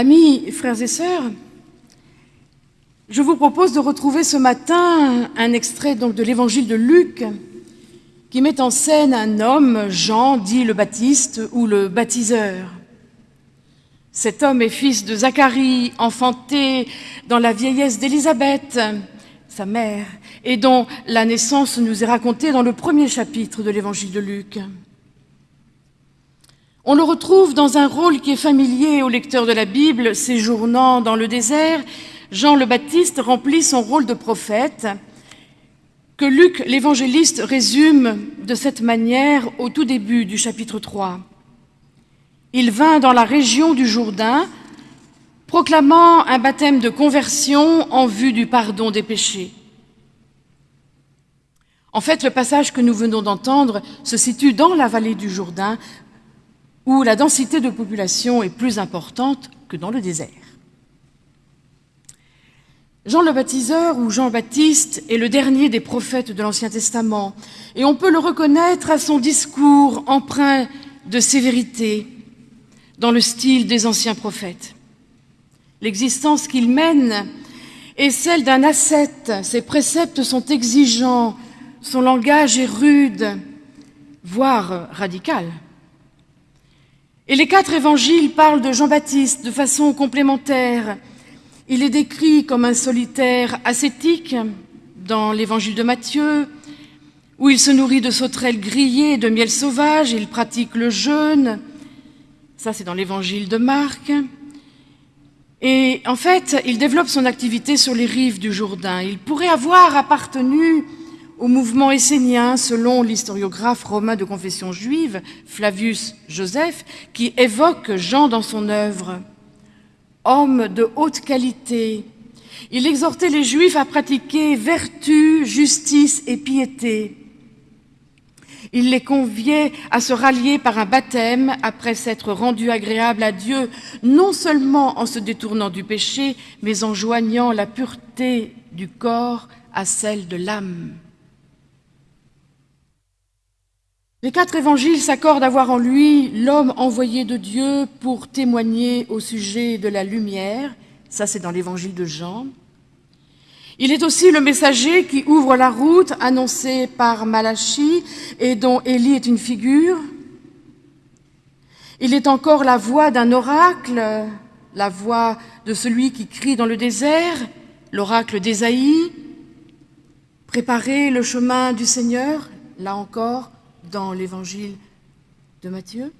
Amis, frères et sœurs, je vous propose de retrouver ce matin un extrait donc de l'évangile de Luc qui met en scène un homme, Jean, dit le Baptiste ou le baptiseur. Cet homme est fils de Zacharie, enfanté dans la vieillesse d'Élisabeth, sa mère, et dont la naissance nous est racontée dans le premier chapitre de l'évangile de Luc. On le retrouve dans un rôle qui est familier au lecteur de la Bible, séjournant dans le désert. Jean le Baptiste remplit son rôle de prophète, que Luc l'évangéliste résume de cette manière au tout début du chapitre 3. Il vint dans la région du Jourdain, proclamant un baptême de conversion en vue du pardon des péchés. En fait, le passage que nous venons d'entendre se situe dans la vallée du Jourdain, où la densité de population est plus importante que dans le désert. Jean le baptiseur ou Jean-Baptiste est le dernier des prophètes de l'Ancien Testament et on peut le reconnaître à son discours empreint de sévérité dans le style des anciens prophètes. L'existence qu'il mène est celle d'un ascète, ses préceptes sont exigeants, son langage est rude, voire radical. Et les quatre évangiles parlent de Jean-Baptiste de façon complémentaire. Il est décrit comme un solitaire ascétique dans l'évangile de Matthieu, où il se nourrit de sauterelles grillées et de miel sauvage, il pratique le jeûne. Ça, c'est dans l'évangile de Marc. Et en fait, il développe son activité sur les rives du Jourdain. Il pourrait avoir appartenu au mouvement essénien, selon l'historiographe romain de confession juive, Flavius Joseph, qui évoque Jean dans son œuvre. Homme de haute qualité, il exhortait les Juifs à pratiquer vertu, justice et piété. Il les conviait à se rallier par un baptême après s'être rendu agréable à Dieu, non seulement en se détournant du péché, mais en joignant la pureté du corps à celle de l'âme. Les quatre évangiles s'accordent à voir en lui l'homme envoyé de Dieu pour témoigner au sujet de la lumière. Ça, c'est dans l'évangile de Jean. Il est aussi le messager qui ouvre la route annoncée par Malachie et dont Élie est une figure. Il est encore la voix d'un oracle, la voix de celui qui crie dans le désert, l'oracle d'Ésaïe. Préparer le chemin du Seigneur, là encore, dans l'évangile de Matthieu.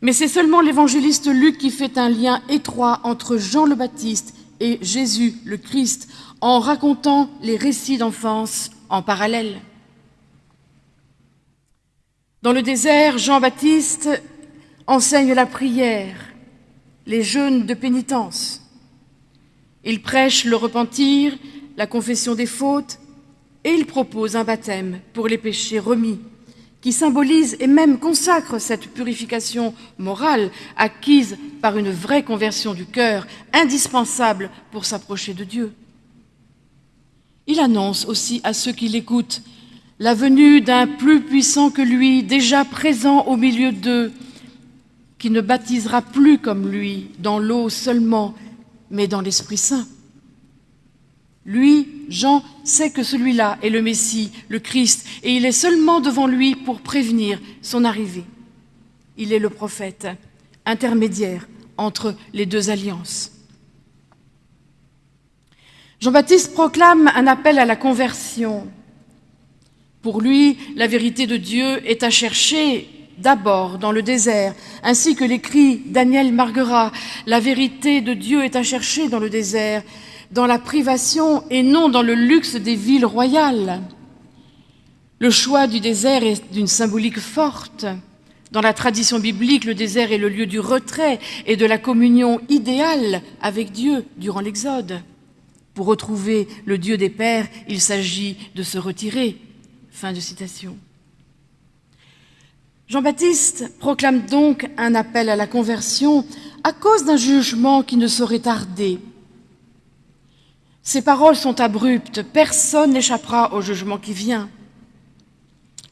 Mais c'est seulement l'évangéliste Luc qui fait un lien étroit entre Jean le Baptiste et Jésus le Christ en racontant les récits d'enfance en parallèle. Dans le désert, Jean-Baptiste enseigne la prière, les jeûnes de pénitence. Il prêche le repentir, la confession des fautes, et il propose un baptême pour les péchés remis qui symbolise et même consacre cette purification morale acquise par une vraie conversion du cœur, indispensable pour s'approcher de Dieu. Il annonce aussi à ceux qui l'écoutent la venue d'un plus puissant que lui, déjà présent au milieu d'eux, qui ne baptisera plus comme lui, dans l'eau seulement, mais dans l'Esprit Saint. Lui, Jean, sait que celui-là est le Messie, le Christ, et il est seulement devant lui pour prévenir son arrivée. Il est le prophète, intermédiaire entre les deux alliances. Jean-Baptiste proclame un appel à la conversion. Pour lui, la vérité de Dieu est à chercher d'abord dans le désert, ainsi que l'écrit Daniel Marguerat, la vérité de Dieu est à chercher dans le désert, dans la privation et non dans le luxe des villes royales. Le choix du désert est d'une symbolique forte. Dans la tradition biblique, le désert est le lieu du retrait et de la communion idéale avec Dieu durant l'Exode. Pour retrouver le Dieu des Pères, il s'agit de se retirer. Fin de citation. Jean-Baptiste proclame donc un appel à la conversion à cause d'un jugement qui ne saurait tarder ces paroles sont abruptes, personne n'échappera au jugement qui vient.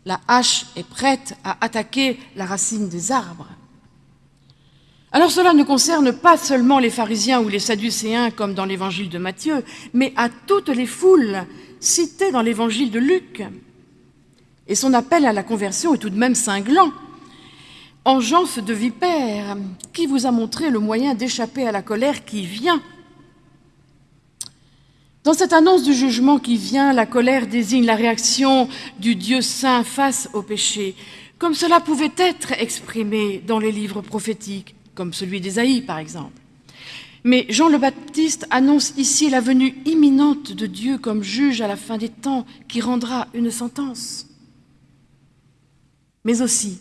La hache est prête à attaquer la racine des arbres. Alors cela ne concerne pas seulement les pharisiens ou les sadducéens comme dans l'évangile de Matthieu, mais à toutes les foules citées dans l'évangile de Luc. Et son appel à la conversion est tout de même cinglant. Engeance de vipère, qui vous a montré le moyen d'échapper à la colère qui vient Dans cette annonce du jugement qui vient, la colère désigne la réaction du Dieu saint face au péché, comme cela pouvait être exprimé dans les livres prophétiques comme celui d'Ésaïe par exemple. Mais Jean le Baptiste annonce ici la venue imminente de Dieu comme juge à la fin des temps qui rendra une sentence. Mais aussi,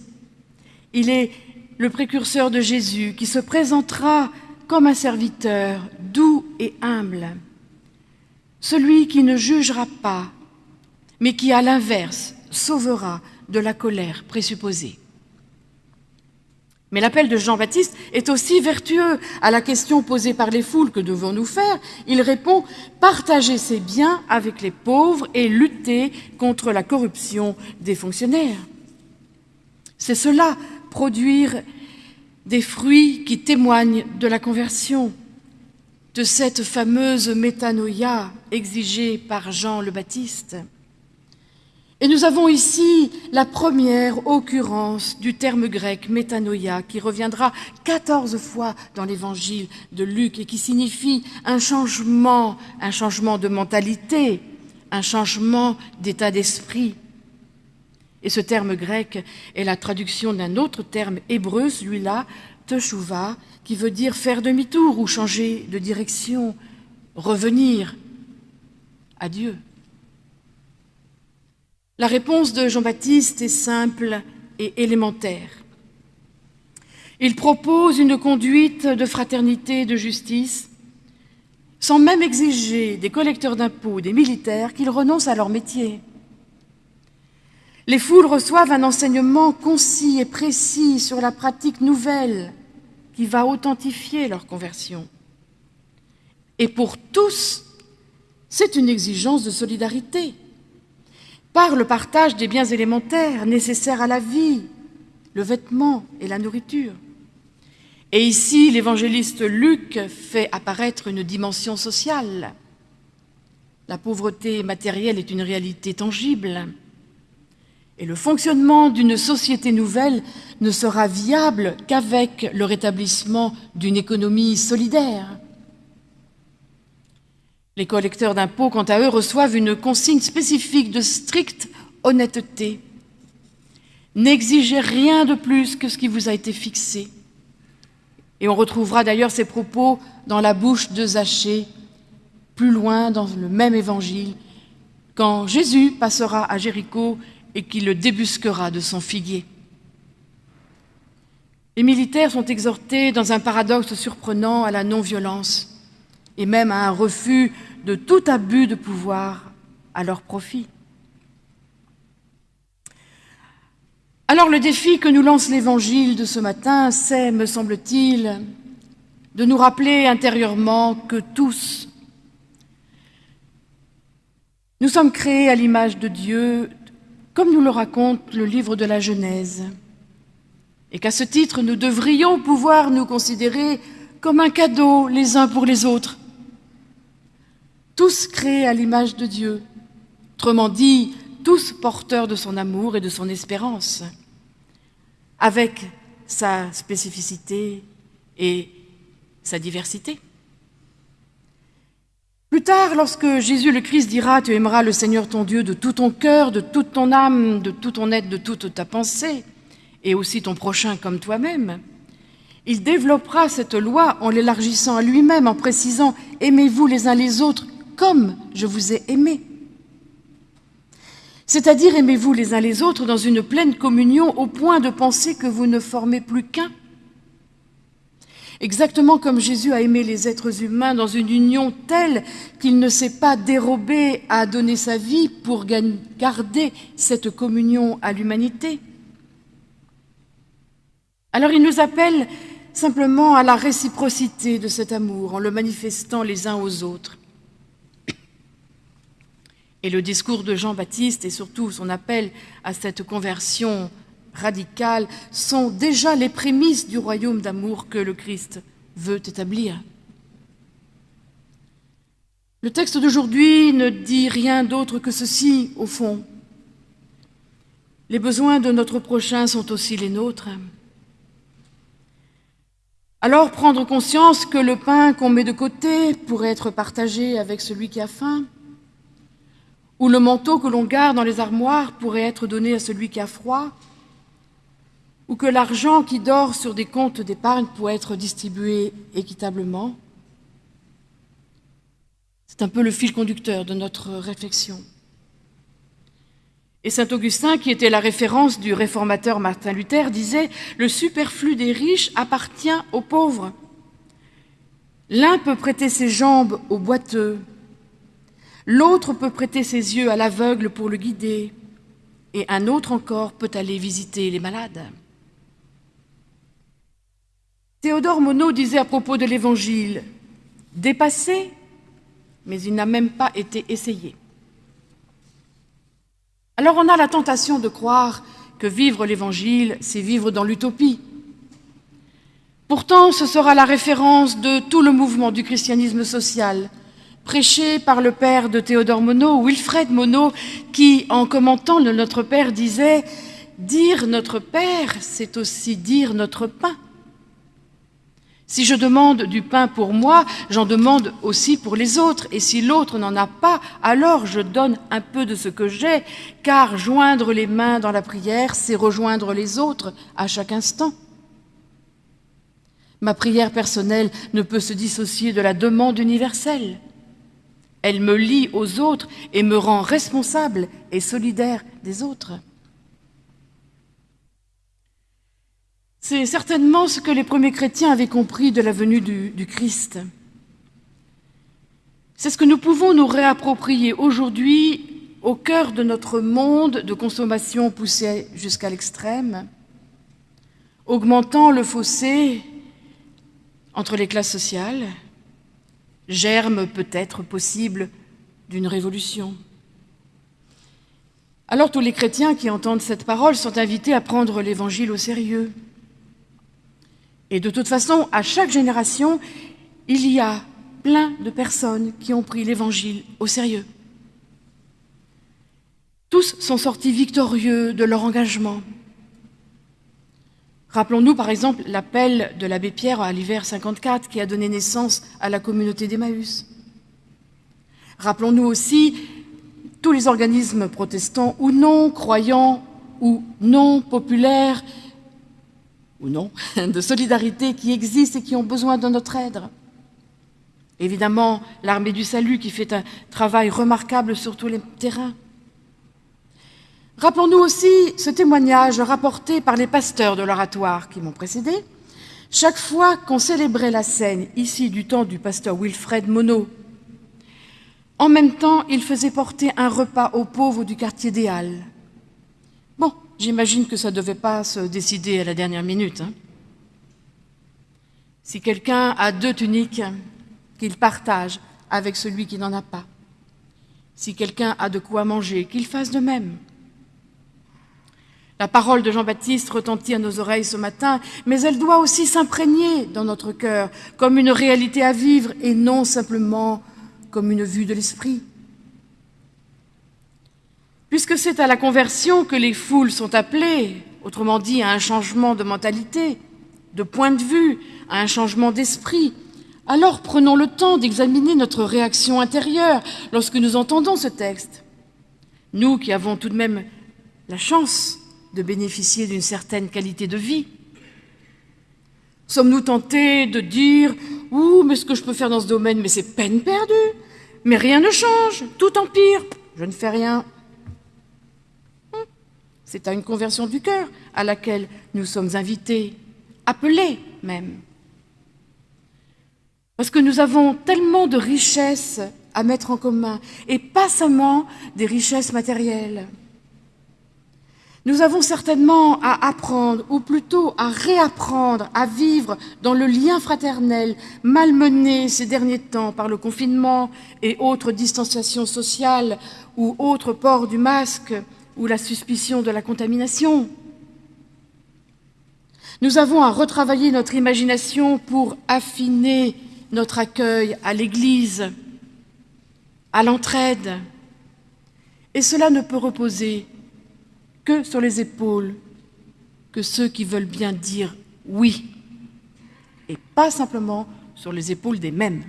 il est le précurseur de Jésus qui se présentera comme un serviteur doux et humble, celui qui ne jugera pas, mais qui, à l'inverse, sauvera de la colère présupposée. Mais l'appel de Jean-Baptiste est aussi vertueux à la question posée par les foules que devons-nous faire? Il répond partager ses biens avec les pauvres et lutter contre la corruption des fonctionnaires. C'est cela, produire des fruits qui témoignent de la conversion, de cette fameuse métanoïa exigée par Jean le Baptiste. Et nous avons ici la première occurrence du terme grec métanoïa qui reviendra quatorze fois dans l'évangile de Luc et qui signifie un changement, un changement de mentalité, un changement d'état d'esprit. Et ce terme grec est la traduction d'un autre terme hébreu, celui-là, qui veut dire faire demi-tour ou changer de direction, revenir à Dieu. La réponse de Jean-Baptiste est simple et élémentaire. Il propose une conduite de fraternité et de justice, sans même exiger des collecteurs d'impôts, des militaires, qu'ils renoncent à leur métier. Les foules reçoivent un enseignement concis et précis sur la pratique nouvelle qui va authentifier leur conversion. Et pour tous, c'est une exigence de solidarité par le partage des biens élémentaires nécessaires à la vie, le vêtement et la nourriture. Et ici, l'évangéliste Luc fait apparaître une dimension sociale. La pauvreté matérielle est une réalité tangible. Et le fonctionnement d'une société nouvelle ne sera viable qu'avec le rétablissement d'une économie solidaire. Les collecteurs d'impôts, quant à eux, reçoivent une consigne spécifique de stricte honnêteté. N'exigez rien de plus que ce qui vous a été fixé. Et on retrouvera d'ailleurs ces propos dans la bouche de Zachée, plus loin dans le même évangile, quand Jésus passera à Jéricho et qu'il le débusquera de son figuier. Les militaires sont exhortés dans un paradoxe surprenant à la non-violence et même à un refus de tout abus de pouvoir à leur profit. Alors le défi que nous lance l'Évangile de ce matin, c'est, me semble-t-il, de nous rappeler intérieurement que tous, nous sommes créés à l'image de Dieu, comme nous le raconte le livre de la Genèse, et qu'à ce titre, nous devrions pouvoir nous considérer comme un cadeau les uns pour les autres, tous créés à l'image de Dieu, autrement dit, tous porteurs de son amour et de son espérance, avec sa spécificité et sa diversité. Plus tard, lorsque Jésus le Christ dira « Tu aimeras le Seigneur ton Dieu de tout ton cœur, de toute ton âme, de tout ton être, de toute ta pensée, et aussi ton prochain comme toi-même », il développera cette loi en l'élargissant à lui-même, en précisant « Aimez-vous les uns les autres comme je vous ai aimé. C'est-à-dire aimez-vous les uns les autres dans une pleine communion au point de penser que vous ne formez plus qu'un. Exactement comme Jésus a aimé les êtres humains dans une union telle qu'il ne s'est pas dérobé à donner sa vie pour garder cette communion à l'humanité. Alors il nous appelle simplement à la réciprocité de cet amour en le manifestant les uns aux autres. Et le discours de Jean-Baptiste et surtout son appel à cette conversion radicales sont déjà les prémices du royaume d'amour que le Christ veut établir. Le texte d'aujourd'hui ne dit rien d'autre que ceci, au fond. Les besoins de notre prochain sont aussi les nôtres. Alors prendre conscience que le pain qu'on met de côté pourrait être partagé avec celui qui a faim, ou le manteau que l'on garde dans les armoires pourrait être donné à celui qui a froid, ou que l'argent qui dort sur des comptes d'épargne pourrait être distribué équitablement. C'est un peu le fil conducteur de notre réflexion. Et saint Augustin, qui était la référence du réformateur Martin Luther, disait Le superflu des riches appartient aux pauvres. L'un peut prêter ses jambes au boiteux, l'autre peut prêter ses yeux à l'aveugle pour le guider, et un autre encore peut aller visiter les malades. Théodore Monod disait à propos de l'Évangile Dépassé, mais il n'a même pas été essayé. Alors on a la tentation de croire que vivre l'Évangile, c'est vivre dans l'utopie. Pourtant, ce sera la référence de tout le mouvement du christianisme social, prêché par le père de Théodore Monod, Wilfred Monod, qui, en commentant le Notre Père, disait « Dire Notre Père, c'est aussi dire notre pain ». Si je demande du pain pour moi, j'en demande aussi pour les autres. Et si l'autre n'en a pas, alors je donne un peu de ce que j'ai, car joindre les mains dans la prière, c'est rejoindre les autres à chaque instant. Ma prière personnelle ne peut se dissocier de la demande universelle. Elle me lie aux autres et me rend responsable et solidaire des autres. C'est certainement ce que les premiers chrétiens avaient compris de la venue du, Christ. C'est ce que nous pouvons nous réapproprier aujourd'hui au cœur de notre monde de consommation poussé jusqu'à l'extrême, augmentant le fossé entre les classes sociales, germe peut-être possible d'une révolution. Alors tous les chrétiens qui entendent cette parole sont invités à prendre l'Évangile au sérieux. Et de toute façon, à chaque génération, il y a plein de personnes qui ont pris l'Évangile au sérieux. Tous sont sortis victorieux de leur engagement. Rappelons-nous par exemple l'appel de l'abbé Pierre à l'hiver 54 qui a donné naissance à la communauté d'Emmaüs. Rappelons-nous aussi tous les organismes protestants ou non, croyants ou non populaires, ou non, de solidarité qui existent et qui ont besoin de notre aide. Évidemment, l'armée du salut qui fait un travail remarquable sur tous les terrains. Rappelons-nous aussi ce témoignage rapporté par les pasteurs de l'oratoire qui m'ont précédé. Chaque fois qu'on célébrait la scène, ici du temps du pasteur Wilfred Monod, en même temps, il faisait porter un repas aux pauvres du quartier des Halles. J'imagine que ça ne devait pas se décider à la dernière minute. Hein. Si quelqu'un a deux tuniques, qu'il partage avec celui qui n'en a pas. Si quelqu'un a de quoi manger, qu'il fasse de même. La parole de Jean-Baptiste retentit à nos oreilles ce matin, mais elle doit aussi s'imprégner dans notre cœur comme une réalité à vivre et non simplement comme une vue de l'esprit puisque c'est à la conversion que les foules sont appelées, autrement dit à un changement de mentalité, de point de vue, à un changement d'esprit, alors prenons le temps d'examiner notre réaction intérieure lorsque nous entendons ce texte. Nous qui avons tout de même la chance de bénéficier d'une certaine qualité de vie, sommes-nous tentés de dire « Ouh, mais ce que je peux faire dans ce domaine, mais c'est peine perdue, mais rien ne change, tout empire, je ne fais rien ». C'est à une conversion du cœur à laquelle nous sommes invités, appelés même. Parce que nous avons tellement de richesses à mettre en commun, et pas seulement des richesses matérielles. Nous avons certainement à apprendre, ou plutôt à réapprendre à vivre dans le lien fraternel, malmené ces derniers temps par le confinement et autres distanciations sociales ou autres port du masque, ou la suspicion de la contamination. Nous avons à retravailler notre imagination pour affiner notre accueil à l'Église, à l'entraide. Et cela ne peut reposer que sur les épaules que ceux qui veulent bien dire oui, et pas simplement sur les épaules des mêmes.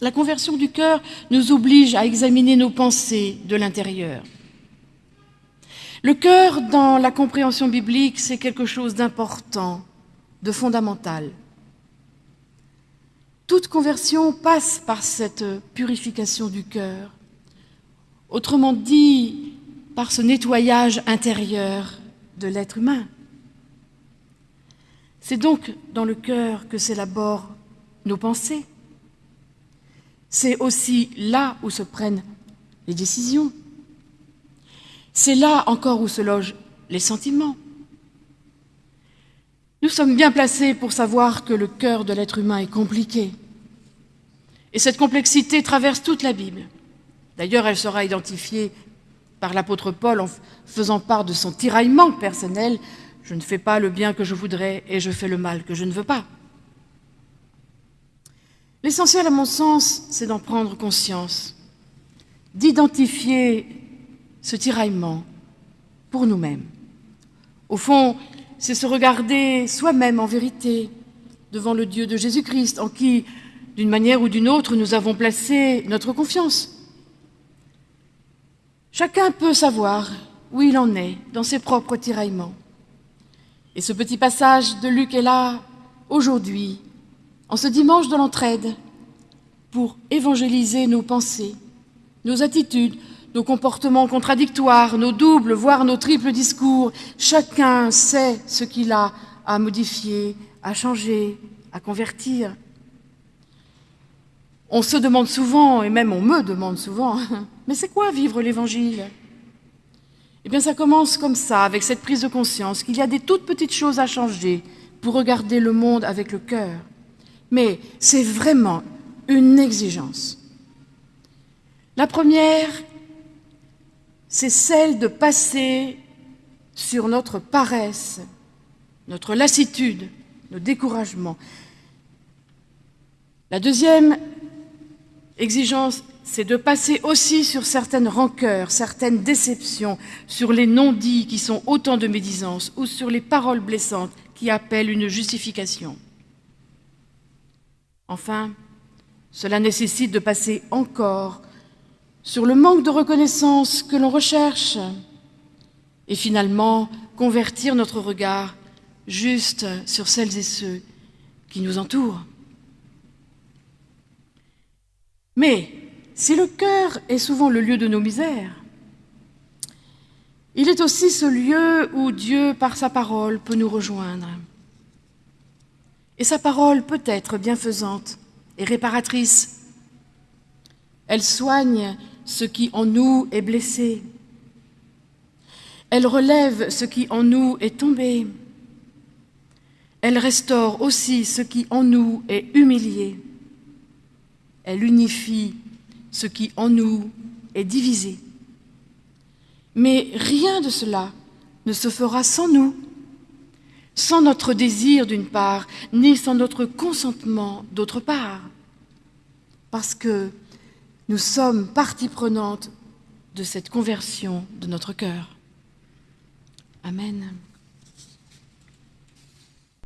La conversion du cœur nous oblige à examiner nos pensées de l'intérieur. Le cœur, dans la compréhension biblique, c'est quelque chose d'important, de fondamental. Toute conversion passe par cette purification du cœur, autrement dit, par ce nettoyage intérieur de l'être humain. C'est donc dans le cœur que s'élaborent nos pensées. C'est aussi là où se prennent les décisions. C'est là encore où se logent les sentiments. Nous sommes bien placés pour savoir que le cœur de l'être humain est compliqué. Et cette complexité traverse toute la Bible. D'ailleurs, elle sera identifiée par l'apôtre Paul en faisant part de son tiraillement personnel. Je ne fais pas le bien que je voudrais et je fais le mal que je ne veux pas. L'essentiel, à mon sens, c'est d'en prendre conscience, d'identifier ce tiraillement pour nous-mêmes. Au fond, c'est se regarder soi-même en vérité devant le Dieu de Jésus-Christ, en qui, d'une manière ou d'une autre, nous avons placé notre confiance. Chacun peut savoir où il en est dans ses propres tiraillements. Et ce petit passage de Luc est là aujourd'hui, en ce dimanche de l'entraide, pour évangéliser nos pensées, nos attitudes, nos comportements contradictoires, nos doubles, voire nos triples discours. Chacun sait ce qu'il a à modifier, à changer, à convertir. On se demande souvent, et même on me demande souvent, mais c'est quoi vivre l'Évangile? Eh bien ça commence comme ça, avec cette prise de conscience qu'il y a des toutes petites choses à changer pour regarder le monde avec le cœur. Mais c'est vraiment une exigence. La première, c'est celle de passer sur notre paresse, notre lassitude, nos découragements. La deuxième exigence, c'est de passer aussi sur certaines rancœurs, certaines déceptions, sur les non-dits qui sont autant de médisances ou sur les paroles blessantes qui appellent une justification. Enfin, cela nécessite de passer encore sur le manque de reconnaissance que l'on recherche et finalement convertir notre regard juste sur celles et ceux qui nous entourent. Mais si le cœur est souvent le lieu de nos misères, il est aussi ce lieu où Dieu, par sa parole, peut nous rejoindre. Et sa parole peut être bienfaisante et réparatrice. Elle soigne ce qui en nous est blessé. Elle relève ce qui en nous est tombé. Elle restaure aussi ce qui en nous est humilié. Elle unifie ce qui en nous est divisé. Mais rien de cela ne se fera sans nous, sans notre désir d'une part, ni sans notre consentement d'autre part. Parce que nous sommes partie prenante de cette conversion de notre cœur. Amen.